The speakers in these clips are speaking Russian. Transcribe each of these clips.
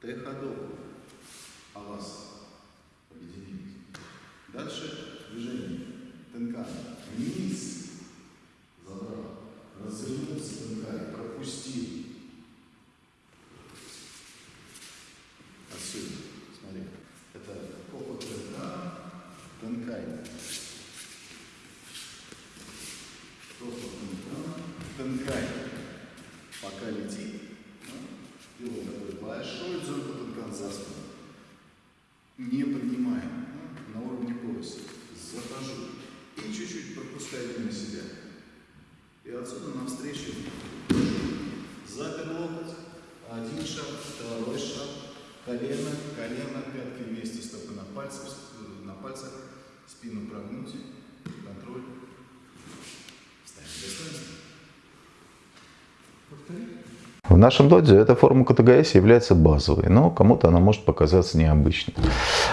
Т-ходов. А вас объединились. Дальше движение. Тенкан. Вниз. Забрал. Развернулся тенкай. Пропустил. Отсюда. Смотри. Это тенкан. Тенкай. Копа тенкан. Тенкай. Пока летит. Делаем такой большой дзюрк тенкан за спину. Не поднимаем. На уровне пояса. Захожу. И чуть-чуть пропускаю мимо себя. И отсюда навстречу запер локоть, один шаг, второй шаг, колено, колено, пятки вместе, стопы на пальцах, э, на пальцах, спину прогнуть, контроль. Ставим достоинство. В нашем доде эта форма КТГС является базовой, но кому-то она может показаться необычной.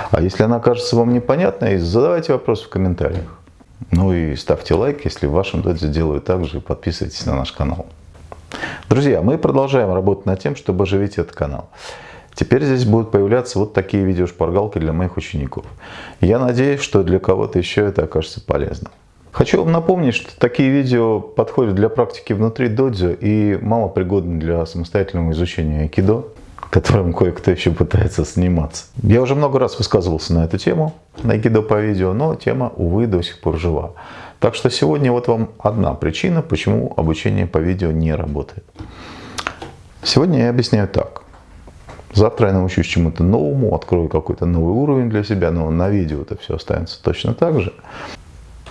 А если она кажется вам непонятной, задавайте вопрос в комментариях. Ну и ставьте лайк, если в вашем доде делают так же, и подписывайтесь на наш канал. Друзья, мы продолжаем работать над тем, чтобы оживить этот канал. Теперь здесь будут появляться вот такие видеошпаргалки для моих учеников. Я надеюсь, что для кого-то еще это окажется полезным. Хочу вам напомнить, что такие видео подходят для практики внутри додзё и мало пригодны для самостоятельного изучения айкидо, которым кое-кто еще пытается сниматься. Я уже много раз высказывался на эту тему, на айкидо по видео, но тема, увы, до сих пор жива. Так что сегодня вот вам одна причина, почему обучение по видео не работает. Сегодня я объясняю так. Завтра я научусь чему-то новому, открою какой-то новый уровень для себя, но на видео это все останется точно так же.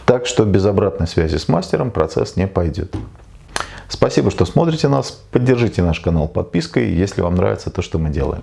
Так что без обратной связи с мастером процесс не пойдет. Спасибо, что смотрите нас. Поддержите наш канал подпиской, если вам нравится то, что мы делаем.